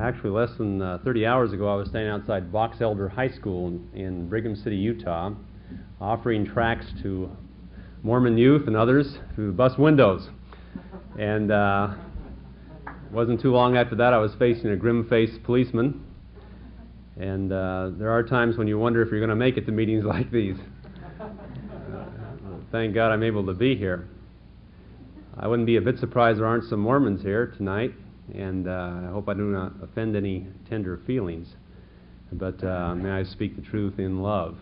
Actually, less than uh, 30 hours ago, I was standing outside Box Elder High School in, in Brigham City, Utah, offering tracts to Mormon youth and others through the bus windows. And uh, wasn't too long after that, I was facing a grim faced policeman. And uh, there are times when you wonder if you're going to make it to meetings like these. thank God I'm able to be here. I wouldn't be a bit surprised there aren't some Mormons here tonight, and uh, I hope I do not offend any tender feelings. But uh, may I speak the truth in love.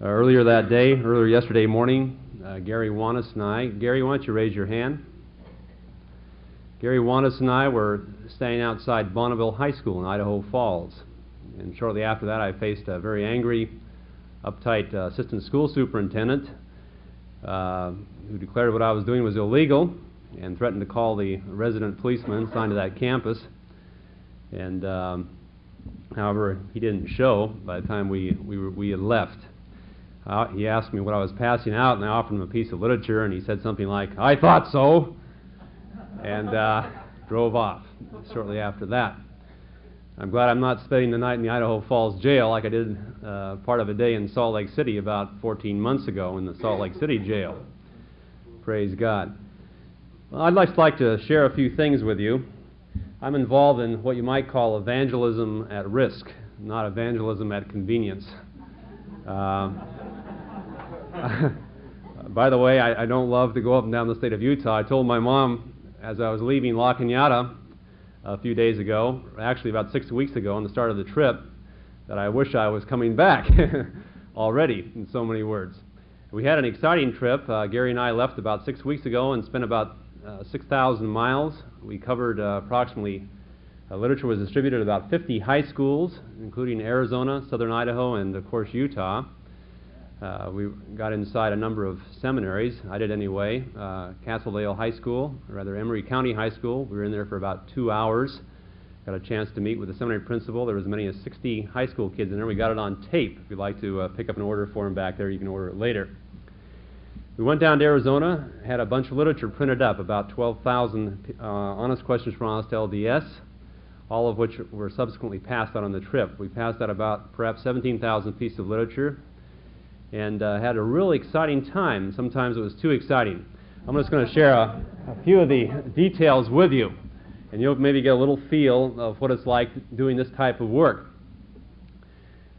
Uh, earlier that day, earlier yesterday morning, uh, Gary Wanis and I, Gary, why don't you raise your hand? Gary Wanis and I were staying outside Bonneville High School in Idaho Falls. And shortly after that, I faced a very angry, uptight uh, assistant school superintendent uh, who declared what I was doing was illegal and threatened to call the resident policeman assigned to that campus. And um, however, he didn't show by the time we, we, were, we had left. Uh, he asked me what I was passing out, and I offered him a piece of literature, and he said something like, I thought so, and uh, drove off shortly after that. I'm glad I'm not spending the night in the Idaho Falls jail like I did uh, part of a day in Salt Lake City about 14 months ago in the Salt Lake City jail. Praise God. Well, I'd just like to share a few things with you. I'm involved in what you might call evangelism at risk, not evangelism at convenience. Uh, by the way, I, I, don't love to go up and down the state of Utah. I told my mom as I was leaving La Cañada a few days ago, actually about six weeks ago on the start of the trip, that I wish I was coming back already, in so many words. We had an exciting trip. Uh, Gary and I left about six weeks ago and spent about 6,000 miles. We covered uh, approximately, uh, literature was distributed at about 50 high schools, including Arizona, southern Idaho, and of course Utah. Uh, we got inside a number of seminaries. I did anyway. Uh, Castledale High School, or rather Emery County High School. We were in there for about two hours. Got a chance to meet with the seminary principal. There was as many as 60 high school kids in there. We got it on tape. If you'd like to uh, pick up an order for them back there, you can order it later. We went down to Arizona, had a bunch of literature printed up, about 12,000 uh, honest questions from honest LDS, all of which were subsequently passed out on the trip. We passed out about perhaps 17,000 pieces of literature, and uh, had a really exciting time. Sometimes it was too exciting. I'm just going to share a, a, few of the details with you, and you'll maybe get a little feel of what it's like doing this type of work.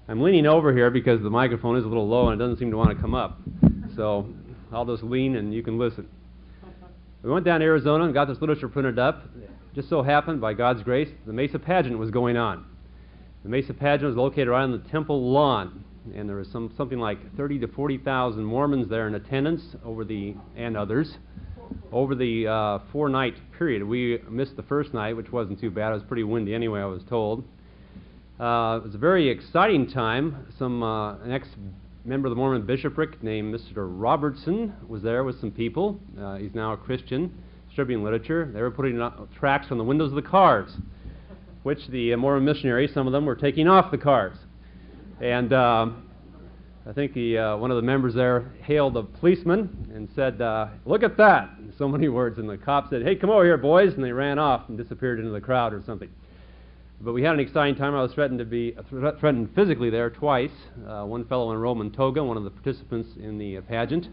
I'm leaning over here because the microphone is a little low and it doesn't seem to want to come up. So I'll just lean and you can listen. We went down to Arizona and got this literature printed up. Just so happened, by God's grace, the Mesa pageant was going on. The Mesa pageant was located right on the temple lawn and there was some something like 30 to 40,000 Mormons there in attendance over the and others over the uh, four-night period. We missed the first night, which wasn't too bad. It was pretty windy anyway, I was told. Uh, it was a very exciting time. Some uh, an ex-member of the Mormon bishopric named Mr. Robertson was there with some people. Uh, he's now a Christian, distributing literature. They were putting tracts on the windows of the cars, which the uh, Mormon missionaries, some of them, were taking off the cars. And um, I think the, uh, one of the members there hailed a policeman and said, uh, Look at that! In so many words. And the cop said, Hey, come over here, boys. And they ran off and disappeared into the crowd or something. But we had an exciting time. I was threatened to be uh, threatened physically there twice. Uh, one fellow in a Roman toga, one of the participants in the uh, pageant,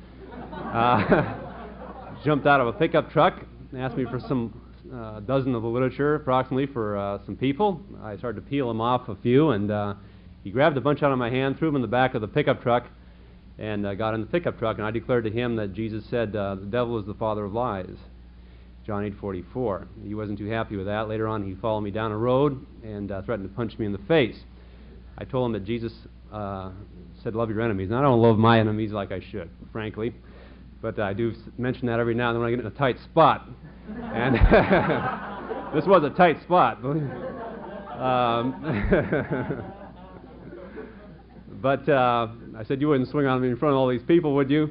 uh, jumped out of a pickup truck and asked me for some uh, dozen of the literature, approximately, for uh, some people. I started to peel him off a few, and he grabbed a bunch out of my hand, threw them in the back of the pickup truck, and uh, got in the pickup truck. And I declared to him that Jesus said, uh, "The devil is the father of lies." John 8:44. He wasn't too happy with that. Later on, he followed me down a road and uh, threatened to punch me in the face. I told him that Jesus uh, said, "Love your enemies." And I don't love my enemies like I should, frankly, but I do mention that every now and then when I get in a tight spot. and this was a tight spot. um, But uh, I said, You wouldn't swing on me in front of all these people, would you?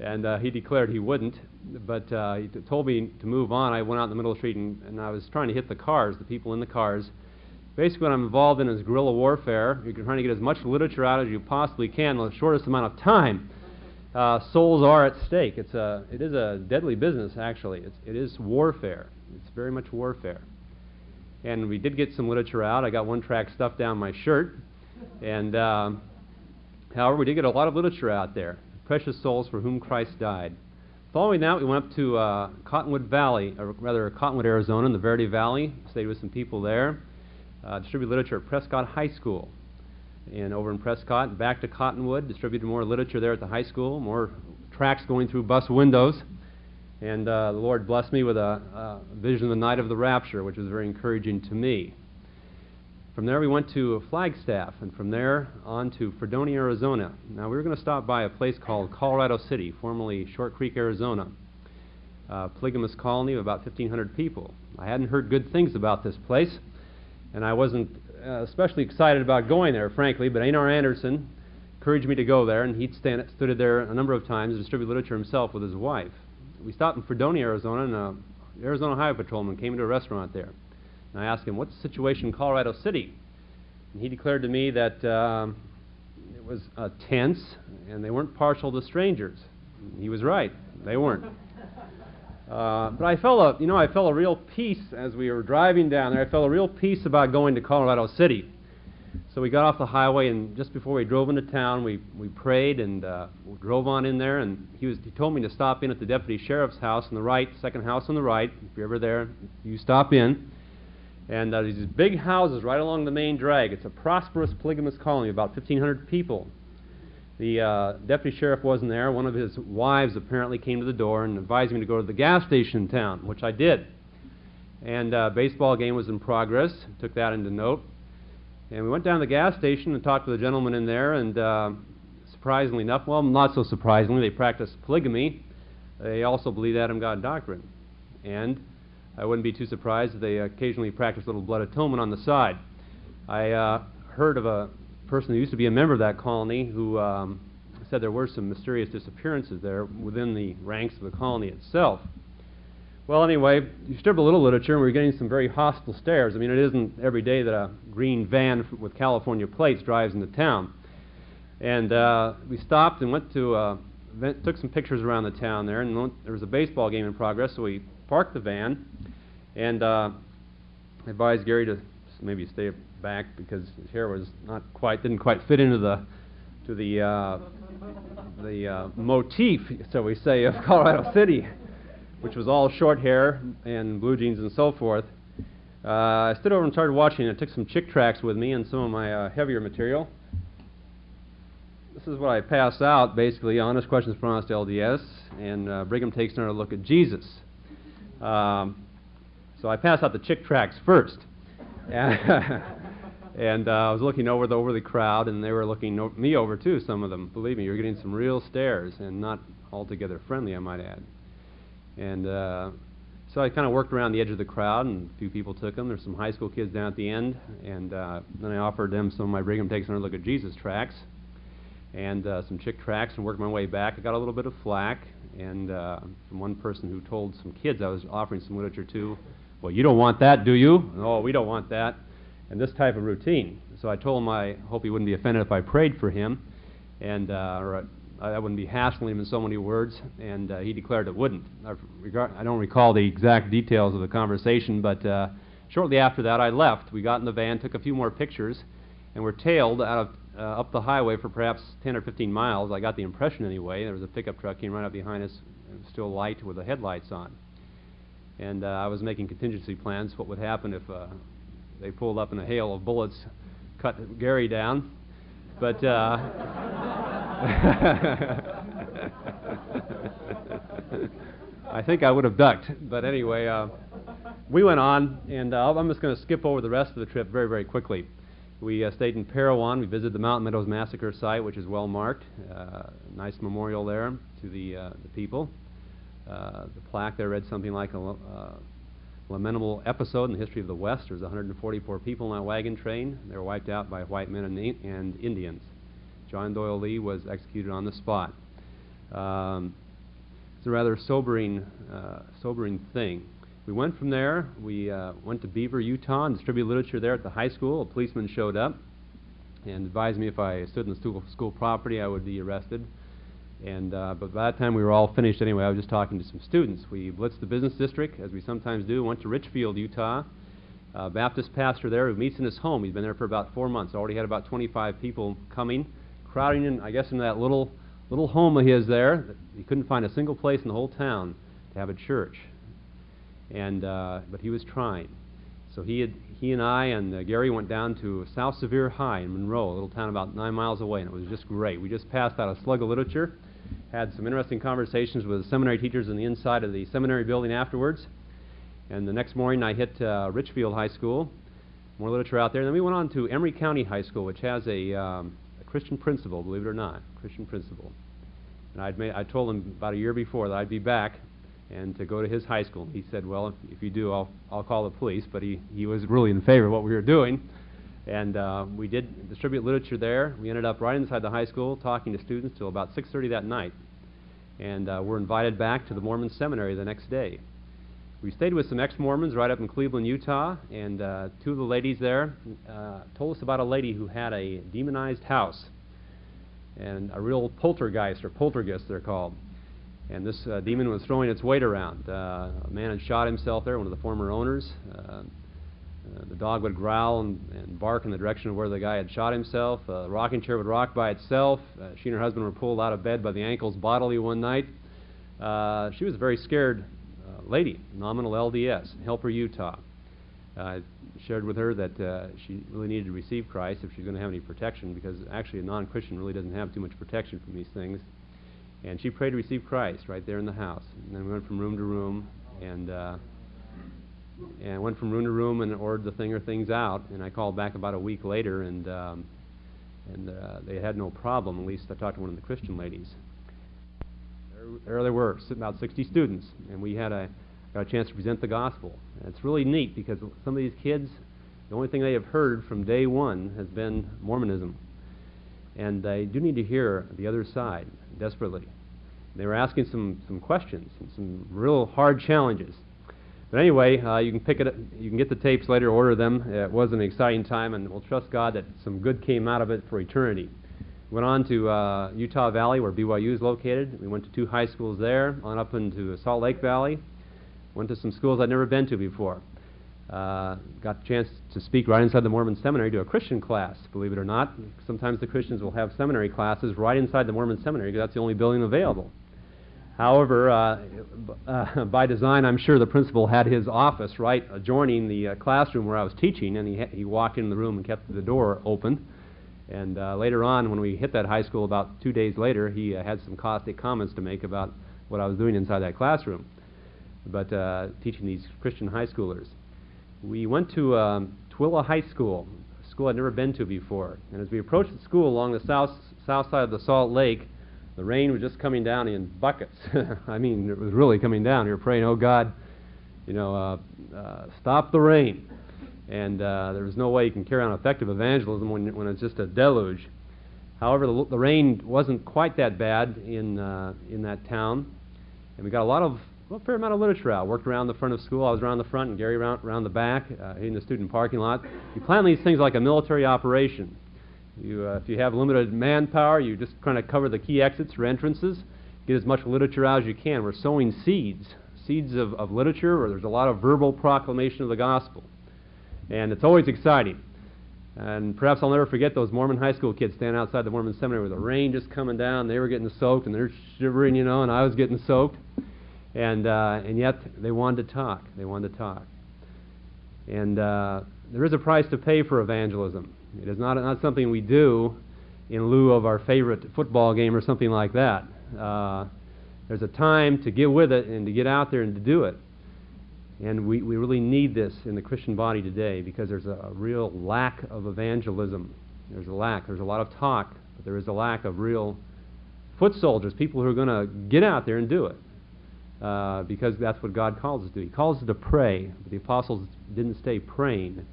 And uh, he declared he wouldn't. But uh, he told me to move on. I went out in the middle of the street and, and I was trying to hit the cars, the people in the cars. Basically, what I'm involved in is guerrilla warfare. You're trying to get as much literature out as you possibly can in the shortest amount of time. Uh, souls are at stake. It's a, it is a deadly business, actually. It's, it is warfare. It's very much warfare. And we did get some literature out. I got one track stuffed down my shirt. And, um, however, we did get a lot of literature out there. Precious Souls for Whom Christ Died. Following that, we went up to uh, Cottonwood Valley, or rather Cottonwood, Arizona, in the Verde Valley. Stayed with some people there. Uh, distributed literature at Prescott High School. And over in Prescott, back to Cottonwood, distributed more literature there at the high school, more tracks going through bus windows. And uh, the Lord blessed me with a, a vision of the night of the rapture, which was very encouraging to me. From there, we went to Flagstaff, and from there on to Fredonia, Arizona. Now, we were going to stop by a place called Colorado City, formerly Short Creek, Arizona. A polygamous colony of about 1,500 people. I hadn't heard good things about this place, and I wasn't uh, especially excited about going there, frankly, but Einar Anderson encouraged me to go there, and he'd stand, stood there a number of times and distributed literature himself with his wife. We stopped in Fredonia, Arizona, and an Arizona Highway Patrolman came into a restaurant there. And I asked him, What's the situation in Colorado City? And he declared to me that um, it was uh, tense and they weren't partial to strangers. And he was right, they weren't. Uh, but I felt a, you know, I felt a real peace as we were driving down there. I felt a real peace about going to Colorado City. So we got off the highway, and just before we drove into town, we, we prayed and uh, we drove on in there. And he was he told me to stop in at the deputy sheriff's house on the right, second house on the right. If you're ever there, you stop in. And uh, these big houses right along the main drag. It's a prosperous polygamous colony, about 1,500 people. The uh, deputy sheriff wasn't there. One of his wives apparently came to the door and advised me to go to the gas station in town, which I did. And uh, baseball game was in progress. Took that into note. And we went down to the gas station and talked to the gentleman in there. And uh, surprisingly enough, well, not so surprisingly, they practice polygamy. They also believe Adam God doctrine. And I wouldn't be too surprised if they occasionally practice a little blood atonement on the side. I uh, heard of a person who used to be a member of that colony who um, said there were some mysterious disappearances there within the ranks of the colony itself. Well, anyway, you distribute a little literature, and we're getting some very hostile stares. I mean, it isn't every day that a green van with California plates drives into town. And uh, we stopped and went to, uh, took some pictures around the town there, and there was a baseball game in progress, so we parked the van and uh, advised Gary to maybe stay back because his hair was not quite didn't quite fit into the to the uh, the uh, motif, so we say, of Colorado City, which was all short hair and blue jeans and so forth. Uh, I stood over and started watching. I took some Chick tracts with me and some of my uh, heavier material. This is what I pass out, basically, honest questions from honest LDS, and uh, Brigham takes another look at Jesus. Um, so I pass out the Chick tracts first. and uh, I was looking over the over the crowd, and they were looking o- me over too. Some of them, believe me, you're getting some real stares, and not altogether friendly, I might add. And uh, so I kind of worked around the edge of the crowd, and a few people took them. There's some high school kids down at the end, and uh, then I offered them some of my Brigham Takes Another Look at Jesus tracks, and uh, some Chick tracts, and worked my way back. I got a little bit of flack, and uh, from one person who told some kids I was offering some literature to, well, you don't want that, do you? Oh, we don't want that and this type of routine. So I told him I hope he wouldn't be offended if I prayed for him, and uh, or I, I wouldn't be hassling him in so many words, and uh, he declared it wouldn't. I, regard, I don't recall the exact details of the conversation, but uh, shortly after that I left. We got in the van, took a few more pictures, and were tailed out of uh, up the highway for perhaps 10 or 15 miles. I got the impression anyway. There was a pickup truck came right up behind us, still light with the headlights on. And uh, I was making contingency plans. What would happen if uh, they pulled up in a hail of bullets, cut Gary down. But uh, I think I would have ducked. But anyway, uh, we went on, and uh, I'm just going to skip over the rest of the trip very, very quickly. We uh, stayed in Parowan. We visited the Mountain Meadows Massacre site, which is well marked. Uh, nice memorial there to the, uh, the people. Uh, the plaque there read something like a uh, lamentable episode in the history of the West. There was 144 people on a wagon train. They were wiped out by white men and, and Indians. John Doyle Lee was executed on the spot. Um, it's a rather sobering, uh, sobering thing. We went from there. We uh, went to Beaver, Utah, and distributed literature there at the high school. A policeman showed up and advised me if I stood in the school, school property, I would be arrested. And uh, but by that time we were all finished anyway. I was just talking to some students. We blitzed the business district, as we sometimes do. Went to Richfield, Utah. uh, Baptist pastor there who meets in his home. He's been there for about four months. Already had about 25 people coming, crowding in, I guess, in that little little home of his there. He couldn't find a single place in the whole town to have a church, and uh, but he was trying. So he had, he and I and uh, Gary went down to South Sevier High in Monroe, a little town about nine miles away, and it was just great. We just passed out a slug of literature, had some interesting conversations with seminary teachers in the inside of the seminary building afterwards. And the next morning, I hit uh, Richfield High School, more literature out there. And then we went on to Emery County High School, which has a, um, a Christian principal, believe it or not, Christian principal. And I'd made, I told him about a year before that I'd be back and to go to his high school. He said, "Well, if, if you do, I'll I'll call the police." But he he was really in favor of what we were doing, and uh, we did distribute literature there. We ended up right inside the high school talking to students till about 6:30 that night, and uh, we're invited back to the Mormon seminary the next day. We stayed with some ex-Mormons right up in Cleveland, Utah, and uh, two of the ladies there uh, told us about a lady who had a demonized house, and a real poltergeist or poltergeist they're called. And this uh, demon was throwing its weight around. Uh, a man had shot himself there, one of the former owners. Uh, uh the dog would growl and, and, bark in the direction of where the guy had shot himself. Uh, the rocking chair would rock by itself. Uh, she and her husband were pulled out of bed by the ankles bodily one night. she was a very scared lady, nominal LDS, Helper, Utah. I shared with her that she really needed to receive Christ if she's going to have any protection, because actually a non-Christian really doesn't have too much protection from these things. And she prayed to receive Christ right there in the house. And then we went from room to room and and went from room to room and ordered the thing or things out. And I called back about a week later, and um, and uh, they had no problem. At least I talked to one of the Christian ladies. There, there they were, about 60 students, and we had a got a chance to present the gospel. And it's really neat because some of these kids, the only thing they have heard from day one has been Mormonism, and they do need to hear the other side desperately. They were asking some, some questions and some real hard challenges. But anyway, uh, you can pick it. Up, you can get the tapes later, order them. It was an exciting time, and we'll trust God that some good came out of it for eternity. Went on to uh, Utah Valley, where BYU is located. We went to two high schools there. On up into Salt Lake Valley. Went to some schools I'd never been to before. Uh, got a chance to speak right inside the Mormon seminary to a Christian class, believe it or not. Sometimes the Christians will have seminary classes right inside the Mormon seminary because that's the only building available. However, uh, uh, by design, I'm sure the principal had his office right adjoining the uh, classroom where I was teaching, and he, he walked in the room and kept the door open. And uh, later on, when we hit that high school about two days later, he uh, had some caustic comments to make about what I was doing inside that classroom, but teaching these Christian high schoolers we went to um, Tooele High School, a school I'd never been to before. And as we approached the school along the south, south side of the Salt Lake, the rain was just coming down in buckets. I mean, it was really coming down. Were praying, oh God, you know, uh, uh, stop the rain. And uh, there was no way you can carry on effective evangelism when, when it's just a deluge. However, the, the rain wasn't quite that bad in, uh, in that town. And we got a lot of well, a fair amount of literature out. Worked around the front of school. I was around the front, and Gary around, around the back, uh, in the student parking lot. You plan these things like a military operation. You, uh, if you have limited manpower, you just kind of cover the key exits or entrances, get as much literature out as you can. We're sowing seeds, seeds of, of literature where there's a lot of verbal proclamation of the gospel. And it's always exciting. And perhaps I'll never forget those Mormon high school kids standing outside the Mormon seminary with the rain just coming down. They were getting soaked and they're shivering, you know, and I was getting soaked and uh, and yet they wanted to talk. They wanted to talk. And uh, there is a price to pay for evangelism. It is not not something we do in lieu of our favorite football game or something like that. Uh, there's a time to get with it and to get out there and to do it. And we, we really need this in the Christian body today because there's a, a real lack of evangelism. There's a lack. There's a lot of talk, but there is a lack of real foot soldiers, people who are going to get out there and do it uh, because that's what God calls us to do. He calls us to pray. But the apostles didn't stay praying.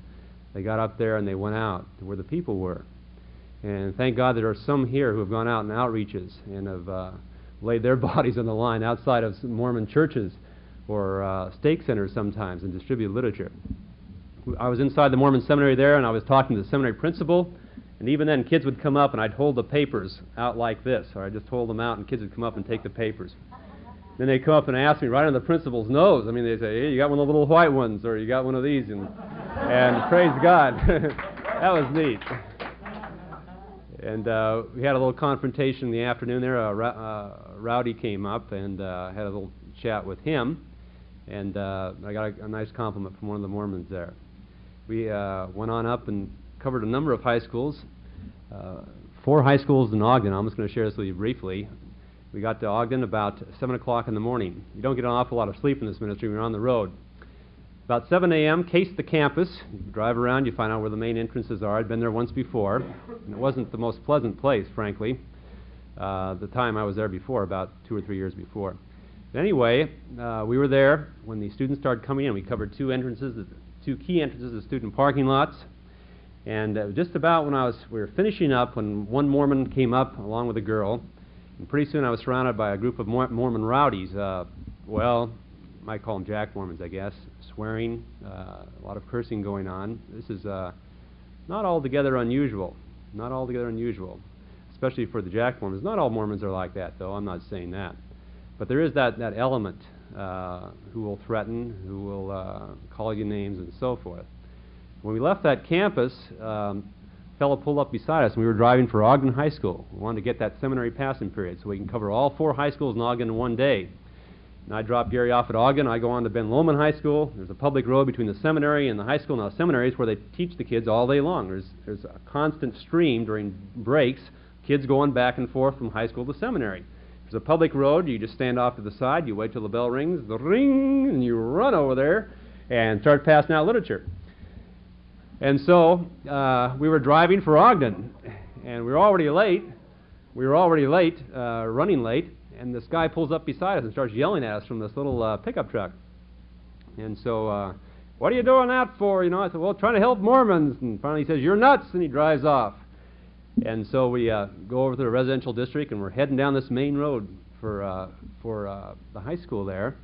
They got up there and they went out to where the people were. And thank God there are some here who have gone out in outreaches and have uh, laid their bodies on the line outside of Mormon churches or uh, stake centers sometimes and distributed literature. I was inside the Mormon seminary there and I was talking to the seminary principal. And even then, kids would come up and I'd hold the papers out like this, or I'd just hold them out and kids would come up and take the papers. Then they'd come up and ask me right on the principal's nose. I mean, they'd say, hey, you got one of the little white ones, or you got one of these. And and praise God. that was neat. And uh, we had a little confrontation in the afternoon there. Uh, uh, Rowdy came up and uh, had a little chat with him. And uh, I got a, a, nice compliment from one of the Mormons there. We uh, went on up and covered a number of high schools. four high schools in Ogden. I'm just going to share this with you briefly. We got to Ogden about 7 o'clock in the morning. You don't get an awful lot of sleep in this ministry you're on the road. About 7 a.m., case the campus. You drive around, you find out where the main entrances are. I'd been there once before, and it wasn't the most pleasant place, frankly. Uh, the time I was there before, about two or three years before. But anyway, uh, we were there when the students started coming in. We covered two entrances, two key entrances of student parking lots. And uh, just about when I was, we were finishing up, when one Mormon came up along with a girl, and pretty soon I was surrounded by a group of Mormon rowdies. Uh, well, might call them Jack Mormons, I guess swearing, uh, a lot of cursing going on. This is uh, not altogether unusual. Not altogether unusual, especially for the Jack Mormons. Not all Mormons are like that, though. I'm not saying that. But there is that, that element uh, who will threaten, who will uh, call you names, and so forth. When we left that campus, um, a fellow pulled up beside us, and we were driving for Ogden High School. We wanted to get that seminary passing period so we can cover all four high schools in Ogden in one day. And I drop Gary off at Ogden. I go on to Ben Lomond High School. There's a public road between the seminary and the high school. Now, seminary is where they teach the kids all day long. There's, there's a constant stream during breaks, kids going back and forth from high school to seminary. There's a public road. You just stand off to the side. You wait till the bell rings, the ring, and you run over there and start passing out literature. And so uh, we were driving for Ogden, and we were already late. We were already late, uh, running late and this guy pulls up beside us and starts yelling at us from this little uh, pickup truck. And so, uh, what are you doing that for? You know, I said, well, trying to help Mormons. And finally he says, you're nuts, and he drives off. And so we uh, go over to the residential district, and we're heading down this main road for uh, for uh, the high school there.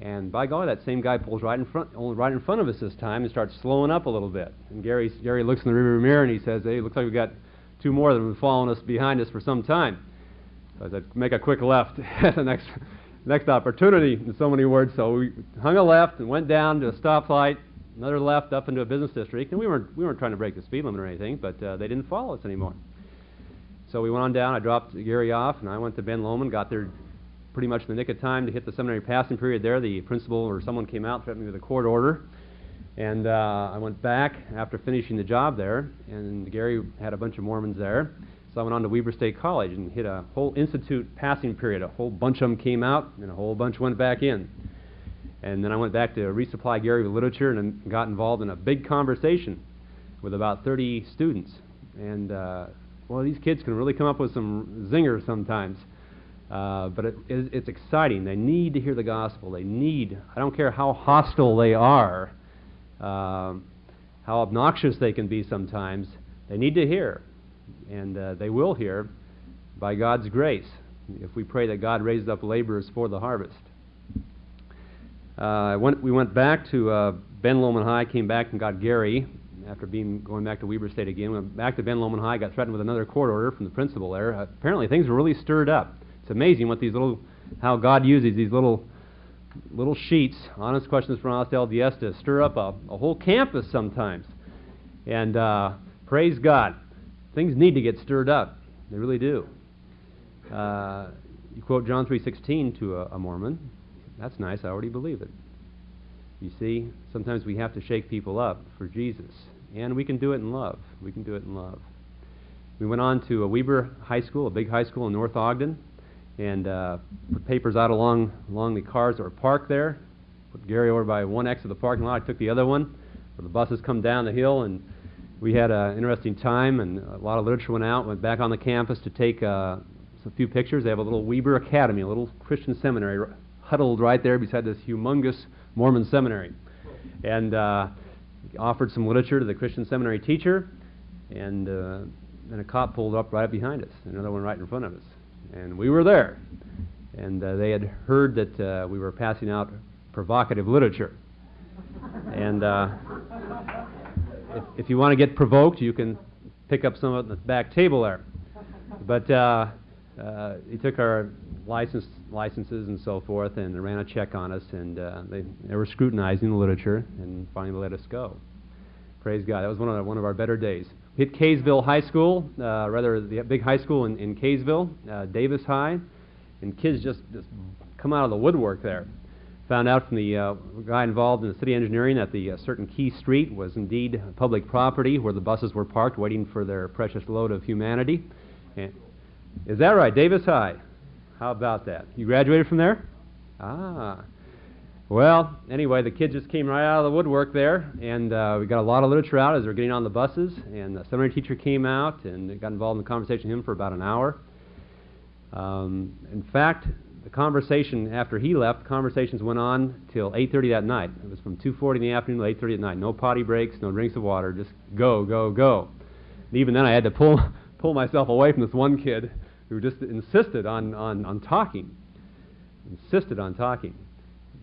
And by golly, that same guy pulls right in front, only right in front of us this time, and starts slowing up a little bit. And Gary Gary looks in the rearview mirror and he says, "Hey, looks like we've got two more that have been following us behind us for some time." So I make a quick left at the next, next opportunity, in so many words. So we hung a left and went down to a stoplight, another left up into a business district. And we weren't, we weren't trying to break the speed limit or anything, but uh, they didn't follow us anymore. So we went on down. I dropped Gary off, and I went to Ben Lomond, got there pretty much in the nick of time to hit the seminary passing period there. The principal or someone came out, threatened me with a court order. And uh, I went back after finishing the job there, and Gary had a bunch of Mormons there. So I went on to Weber State College and hit a whole institute passing period. A whole bunch of them came out, and a whole bunch went back in. And then I went back to resupply Gary with literature and got involved in a big conversation with about 30 students. And, uh, well, these kids can really come up with some zingers sometimes. Uh, but it, it, it's exciting. They need to hear the gospel. They need, I don't care how hostile they are, uh, how obnoxious they can be sometimes, they need to hear and uh, they will hear by God's grace if we pray that God raises up laborers for the harvest. Uh, went, we went back to uh, Ben Lomond High, came back and got Gary after being going back to Weber State again. Went back to Ben Lomond High, got threatened with another court order from the principal there. Uh, apparently, things were really stirred up. It's amazing what these little, how God uses these little, little sheets, honest questions from honest LDS, to stir up a, a whole campus sometimes. And uh, praise God things need to get stirred up. They really do. Uh, you quote John 3:16 to a, a Mormon. That's nice. I already believe it. You see, sometimes we have to shake people up for Jesus, and we can do it in love. We can do it in love. We went on to a Weber High School, a big high school in North Ogden, and uh, put papers out along along the cars that were parked there. Put Gary over by one exit of the parking lot. I took the other one, where the buses come down the hill and we had an interesting time, and a lot of literature went out. Went back on the campus to take uh, a few pictures. They have a little Weber Academy, a little Christian seminary, r- huddled right there beside this humongous Mormon seminary, and uh, offered some literature to the Christian seminary teacher, and uh, then a cop pulled up right behind us, another one right in front of us, and we were there, and uh, they had heard that uh, we were passing out provocative literature, and. If, if you want to get provoked, you can pick up some of the back table there. But uh, uh, he took our license, licenses and so forth and ran a check on us, and uh, they, they were scrutinizing the literature and finally let us go. Praise God. That was one of, one of our better days. We Hit Kaysville High School, uh, rather the big high school in, in Kaysville, uh, Davis High, and kids just, just come out of the woodwork there. Found out from the uh, guy involved in the city engineering that the uh, certain Key Street was indeed public property where the buses were parked waiting for their precious load of humanity. And, is that right? Davis High. How about that? You graduated from there? Ah. Well, anyway, the kids just came right out of the woodwork there, and uh, we got a lot of literature out as they were getting on the buses. And the seminary teacher came out and got involved in the conversation with him for about an hour. Um, in fact, conversation after he left, conversations went on till 8:30 that night. It was from 2:40 in the afternoon to 8:30 at night. No potty breaks, no drinks of water, just go, go, go. And even then, I had to pull pull myself away from this one kid who just insisted on on, on talking, insisted on talking.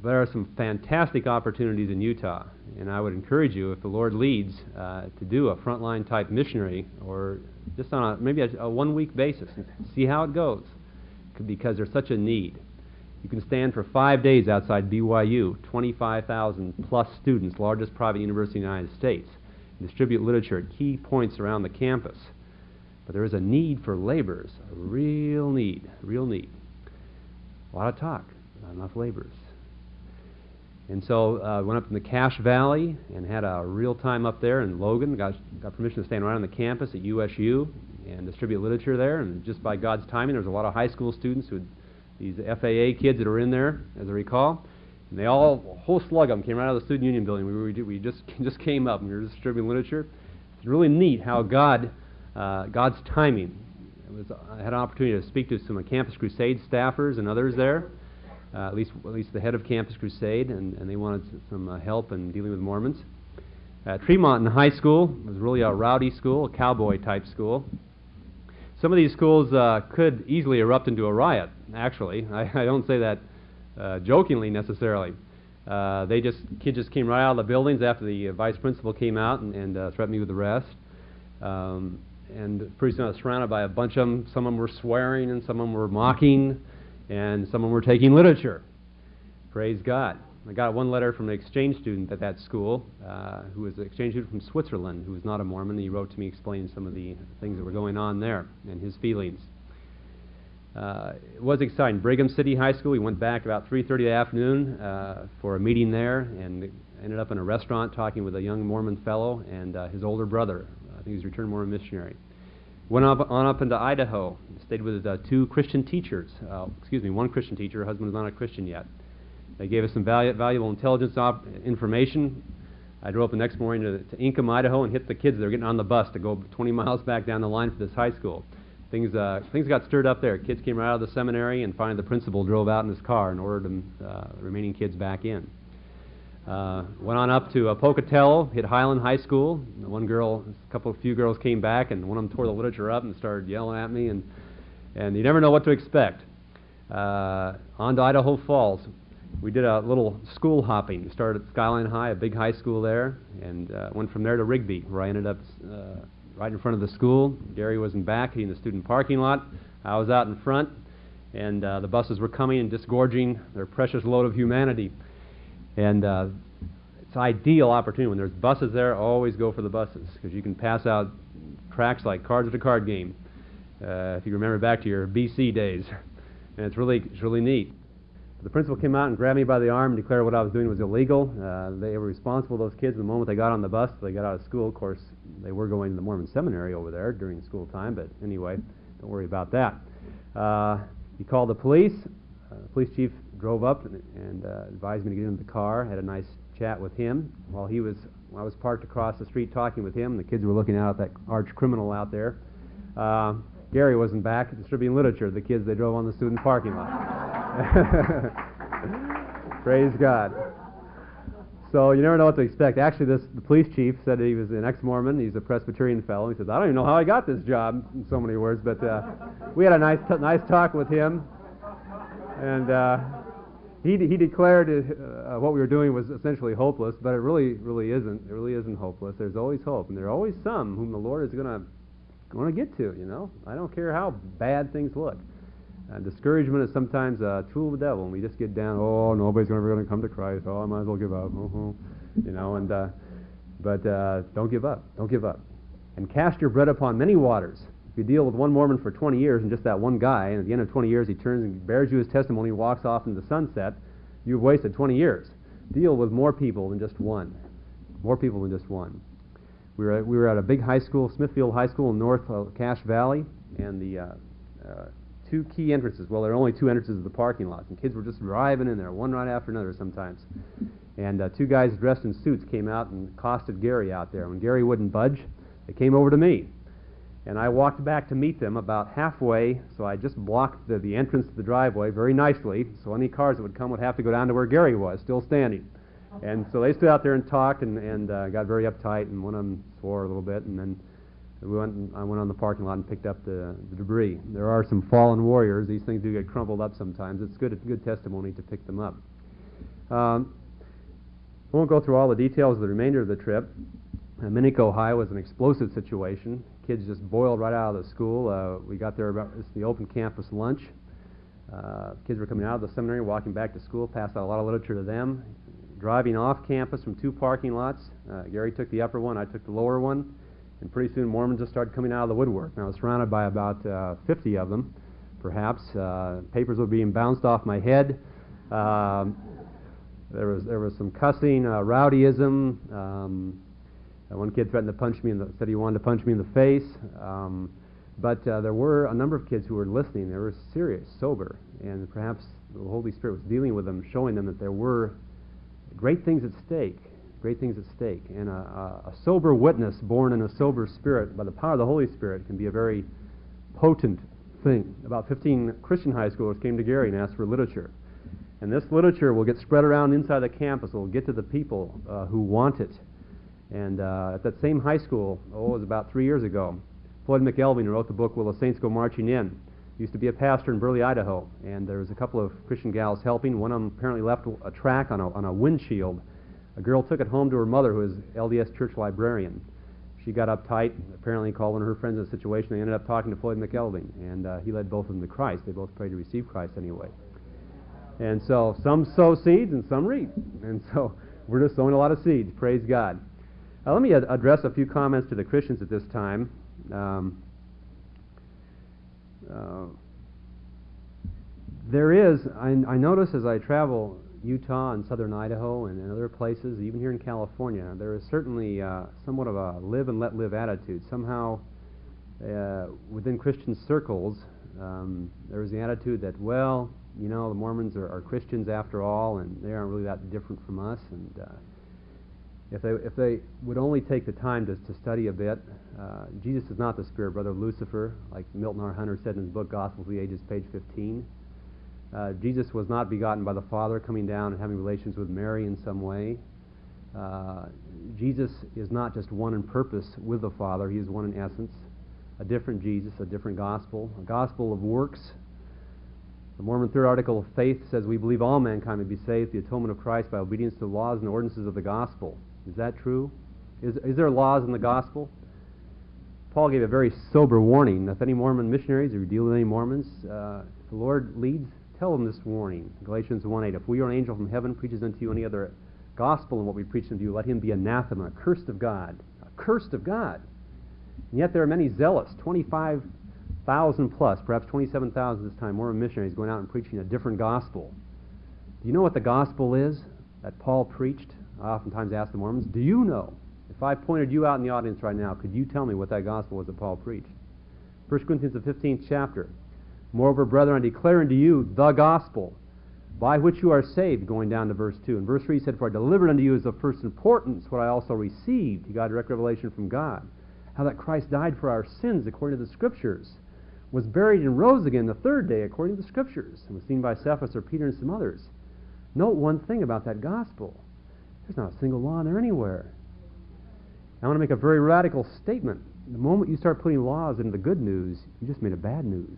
There are some fantastic opportunities in Utah, and I would encourage you, if the Lord leads, uh, to do a frontline type missionary, or just on a maybe a, a one week basis, and see how it goes because there's such a need. You can stand for five days outside BYU, 25,000 plus students, largest private university in the United States, and distribute literature at key points around the campus. But there is a need for laborers, a real need, real need. A lot of talk, not enough laborers. And so I uh, went up in the Cache Valley and had a real time up there in Logan. Got, got permission to stand right on the campus at USU and distribute literature there. And just by God's timing, there was a lot of high school students who, these FAA kids that are in there, as I recall. And they all, a whole slug of them came right out of the Student Union building. We, were, we just, just came up and we were distributing literature. It's really neat how God, uh, God's timing. Was, I had an opportunity to speak to some Campus Crusade staffers and others there, uh, at least at least the head of Campus Crusade, and, and they wanted some uh, help in dealing with Mormons. Uh, Tremont High School was really a rowdy school, a cowboy type school. Some of these schools uh, could easily erupt into a riot, actually. I, I don't say that uh, jokingly necessarily. Uh, they just kids just came right out of the buildings after the uh, vice principal came out and, and uh, threatened me with arrest. Um, and pretty soon I was surrounded by a bunch of them. Some of them were swearing, and some of them were mocking, and some of them were taking literature. Praise God. I got one letter from an exchange student at that school uh, who was an exchange student from Switzerland who was not a Mormon. He wrote to me explaining some of the things that were going on there and his feelings. Uh, it was exciting. Brigham City High School. We went back about 3:30 the afternoon uh, for a meeting there, and ended up in a restaurant talking with a young Mormon fellow and uh, his older brother. I think he's a returned Mormon missionary. Went up, on up into Idaho. Stayed with uh, two Christian teachers. Uh, excuse me, one Christian teacher. Her husband was not a Christian yet. They gave us some valu- valuable intelligence op- information. I drove up the next morning to, to Idaho, and hit the kids that were getting on the bus to go 20 miles back down the line for this high school. Things, uh, things got stirred up there. Kids came right out of the seminary, and finally the principal drove out in his car and ordered them, uh, the remaining kids back in. Uh, went on up to uh, Pocatello, hit Highland High School. One girl, a couple, few girls came back, and one of them tore the literature up and started yelling at me, and and you never know what to expect. Uh, on to Idaho Falls, we did a little school hopping. We started at Skyline High, a big high school there, and uh, went from there to Rigby, where I ended up uh, right in front of the school. Gary was in back, he in the student parking lot. I was out in front, and uh, the buses were coming and disgorging their precious load of humanity. And uh, it's ideal opportunity when there's buses there. Always go for the buses because you can pass out tracks like cards at a card game. Uh, if you remember back to your BC days, and it's really it's really neat. The principal came out and grabbed me by the arm and declared what I was doing was illegal. Uh, they were responsible, those kids, the moment they got on the bus, they got out of school. Of course, they were going to the Mormon seminary over there during school time, but anyway, don't worry about that. Uh, he called the police. Uh, the police chief drove up and, and uh, advised me to get into the car. Had a nice chat with him while he was I was parked across the street talking with him. The kids were looking out at that arch criminal out there. Uh, Gary wasn't back distributing literature. The kids they drove on the student parking lot. Praise God. So you never know what to expect. Actually, this the police chief said he was an ex-Mormon. He's a Presbyterian fellow. He says, "I don't even know how I got this job." In so many words, but uh, we had a nice t- nice talk with him, and uh, he he declared uh, what we were doing was essentially hopeless, but it really really isn't. It really isn't hopeless. There's always hope, and there are always some whom the Lord is going to going to get to. You know, I don't care how bad things look. Uh, discouragement is sometimes a tool of the devil, and we just get down. Oh, nobody's ever going to come to Christ. Oh, I might as well give up. Uh-huh. You know, and uh, But uh, don't give up. Don't give up. And cast your bread upon many waters. If you deal with one Mormon for 20 years and just that one guy, and at the end of 20 years he turns and bears you his testimony and walks off into the sunset, you've wasted 20 years. Deal with more people than just one. More people than just one. We were at, we were at a big high school, Smithfield High School in North uh, Cache Valley, and the uh, uh, two key entrances. Well, there are only two entrances to the parking lots, and kids were just driving in there, one right after another sometimes. And uh, two guys dressed in suits came out and accosted Gary out there. When Gary wouldn't budge, they came over to me. And I walked back to meet them about halfway, so I just blocked the, the entrance to the driveway very nicely, so any cars that would come would have to go down to where Gary was, still standing. And so they stood out there and talked and, and uh, got very uptight, and one of them swore a little bit, and then we went and I went on the parking lot and picked up the, the debris. There are some fallen warriors. These things do get crumpled up sometimes. It's good, good testimony to pick them up. Um, I won't go through all the details of the remainder of the trip. Uh, Minico, Ohio was an explosive situation. Kids just boiled right out of the school. Uh, we got there about it's the open campus lunch. Uh, kids were coming out of the seminary, walking back to school, passed out a lot of literature to them. Driving off campus from two parking lots. Uh, Gary took the upper one, I took the lower one. And pretty soon Mormons just started coming out of the woodwork. And I was surrounded by about uh, 50 of them, perhaps. Uh, papers were being bounced off my head. Um, there was there was some cussing, uh, rowdyism. Um, uh, one kid threatened to punch me the said he wanted to punch me in the face. Um, but uh, there were a number of kids who were listening. They were serious, sober, and perhaps the Holy Spirit was dealing with them, showing them that there were great things at stake. Great things at stake. And a, a, sober witness born in a sober spirit by the power of the Holy Spirit can be a very potent thing. About 15 Christian high schoolers came to Gary and asked for literature. And this literature will get spread around inside the campus. It will get to the people uh, who want it. And uh, at that same high school, oh, it was about three years ago, Floyd McElveen, wrote the book Will the Saints Go Marching In, used to be a pastor in Burley, Idaho. And there was a couple of Christian gals helping. One of them apparently left a track on a, on a windshield. A girl took it home to her mother, who was LDS church librarian. She got uptight, apparently called one of her friends in a situation. They ended up talking to Floyd McElveen, and uh, he led both of them to Christ. They both prayed to receive Christ anyway. And so some sow seeds and some reap. And so we're just sowing a lot of seeds. Praise God. Uh, let me ad- address a few comments to the Christians at this time. Um, uh, there is, I, I, notice as I travel Utah and southern Idaho and, and, other places, even here in California, there is certainly uh, somewhat of a live and let live attitude. Somehow, uh, within Christian circles, um, there is the attitude that, well, you know, the Mormons are, are, Christians after all, and they aren't really that different from us. And uh, if they if they would only take the time to, to study a bit, uh, Jesus is not the spirit brother of Lucifer, like Milton R. Hunter said in his book Gospels of the Ages, page 15. Uh, Jesus was not begotten by the Father, coming down and having relations with Mary in some way. Uh, Jesus is not just one in purpose with the Father; He is one in essence. A different Jesus, a different gospel, a gospel of works the Mormon Third Article of Faith says we believe all mankind may be saved, the atonement of Christ by obedience to the laws and ordinances of the gospel. Is that true? Is, is there laws in the gospel? Paul gave a very sober warning. If any Mormon missionaries, or you deal with any Mormons, uh, if the Lord leads, tell them this warning. Galatians 1.8, If we or an angel from heaven preaches unto you any other gospel than what we preach unto you, let him be anathema, cursed of God. Cursed of God. And yet there are many zealous, 25 thousand plus, perhaps 27,000 this time, Mormon missionaries going out and preaching a different gospel. Do you know what the gospel is that Paul preached? I oftentimes ask the Mormons, do you know? If I pointed you out in the audience right now, could you tell me what that gospel was that Paul preached? 1 Corinthians, the 15th chapter. Moreover, brethren, I declare unto you the gospel by which you are saved, going down to verse 2. And verse 3 he said, For I delivered unto you as of first importance what I also received. He got direct revelation from God. How that Christ died for our sins according to the Scriptures was buried and rose again the third day according to the Scriptures, and was seen by Cephas or Peter and some others. Note one thing about that gospel. There's not a single law in there anywhere. I want to make a very radical statement. The moment you start putting laws into the good news, you just made a bad news.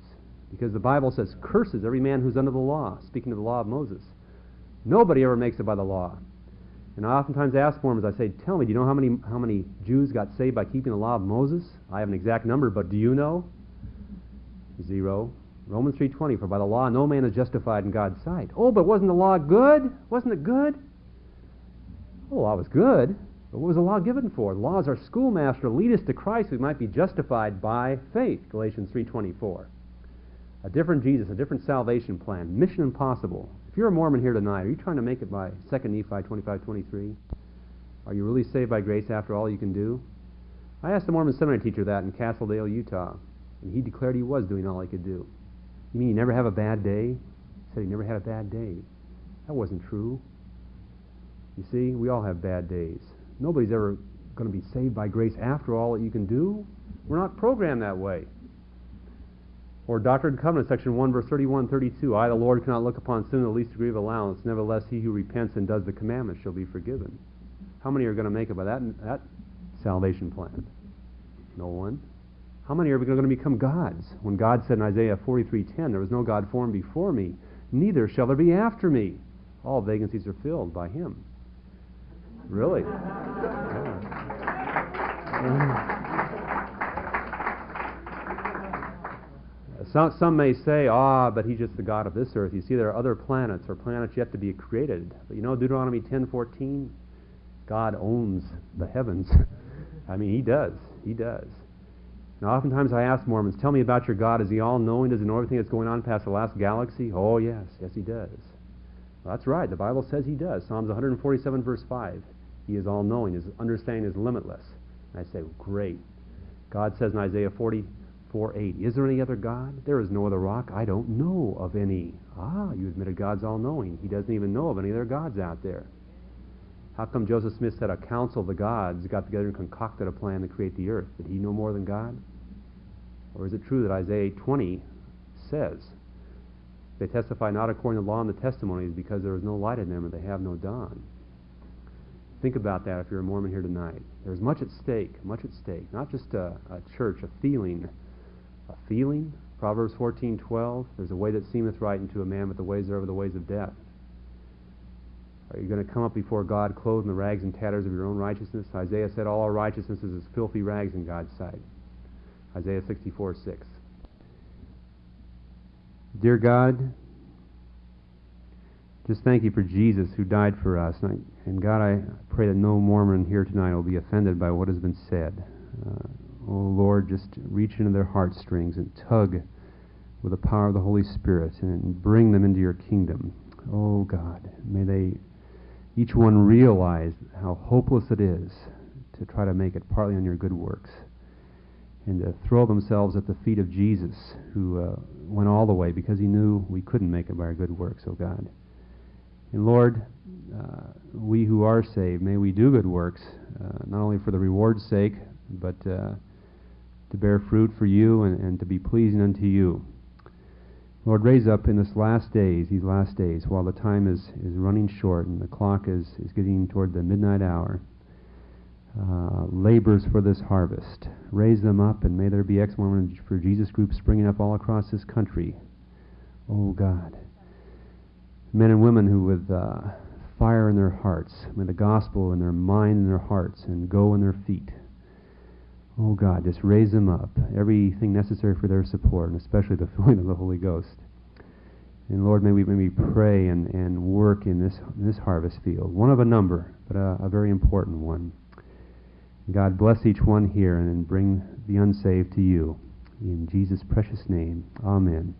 Because the Bible says, curses every man who's under the law, speaking of the law of Moses. Nobody ever makes it by the law. And I oftentimes ask Mormons, I say, tell me, do you know how many, how many Jews got saved by keeping the law of Moses? I have an exact number, but do you know? Zero. Romans 3.20, for by the law no man is justified in God's sight. Oh, but wasn't the law good? Wasn't it good? Oh, the law was good. But what was the law given for? The law is our schoolmaster, lead us to Christ. We might be justified by faith. Galatians 3.24. A different Jesus, a different salvation plan. Mission impossible. If you're a Mormon here tonight, are you trying to make it by 2 Nephi 25.23? Are you really saved by grace after all you can do? I asked the Mormon seminary teacher that in Castledale, Utah, and he declared he was doing all he could do. You mean you never have a bad day? He said he never had a bad day. That wasn't true. You see, we all have bad days. Nobody's ever going to be saved by grace after all that you can do. We're not programmed that way. Or Doctrine and Covenants, section 1, verse 31, 32. I, the Lord, cannot look upon sin in the least degree of allowance. Nevertheless, he who repents and does the commandments shall be forgiven. How many are going to make it by that, that salvation plan? No one. How many are going to become gods? When God said in Isaiah 43:10, "There was no God formed before me, neither shall there be after me." All vacancies are filled by Him. Really? Some, some may say, ah, but he's just the God of this earth. You see, there are other planets or planets yet to be created. But you know, Deuteronomy 10:14, God owns the heavens. I mean, He does. He does. Now, oftentimes I ask Mormons, tell me about your God. Is He all-knowing? Does He know everything that's going on past the last galaxy? Oh, yes. Yes, He does. Well, that's right. The Bible says He does. Psalms 147, verse 5. He is all-knowing. His understanding is limitless. And I say, great. God says in Isaiah 44, 8, Is there any other God? There is no other rock. I don't know of any. Ah, you admitted God's all-knowing. He doesn't even know of any other gods out there. How come Joseph Smith said a council of the gods got together and concocted a plan to create the earth? Did he know more than God? Or is it true that Isaiah 20 says, They testify not according to law and the testimonies because there is no light in them and they have no dawn? Think about that if you're a Mormon here tonight. There's much at stake, much at stake. Not just a, a church, a feeling. A feeling? Proverbs 14:12. There's a way that seemeth right unto a man, but the ways thereof are the ways of death. Are you going to come up before God clothed in the rags and tatters of your own righteousness? Isaiah said, All our righteousness is as filthy rags in God's sight. Isaiah 64 6. Dear God, just thank you for Jesus who died for us. And, I, and God, I pray that no Mormon here tonight will be offended by what has been said. Uh, oh Lord, just reach into their heartstrings and tug with the power of the Holy Spirit and bring them into your kingdom. Oh God, may they each one realize how hopeless it is to try to make it partly on your good works and to throw themselves at the feet of Jesus, who uh, went all the way because he knew we couldn't make it by our good works, oh God. And Lord, uh, we who are saved, may we do good works, uh, not only for the reward's sake, but uh, to bear fruit for you and, and to be pleasing unto you. Lord, raise up in this last days, these last days, while the time is, is running short and the clock is, is getting toward the midnight hour, uh, labors for this harvest. Raise them up, and may there be ex Mormon for Jesus groups springing up all across this country. Oh God. Men and women who, with uh, fire in their hearts, may the gospel in their mind and their hearts, and go in their feet. Oh God, just raise them up. Everything necessary for their support, and especially the filling of the Holy Ghost. And Lord, may we, may we pray and, and work in this, in this harvest field. One of a number, but a, a very important one. God bless each one here and bring the unsaved to you. In Jesus' precious name, amen.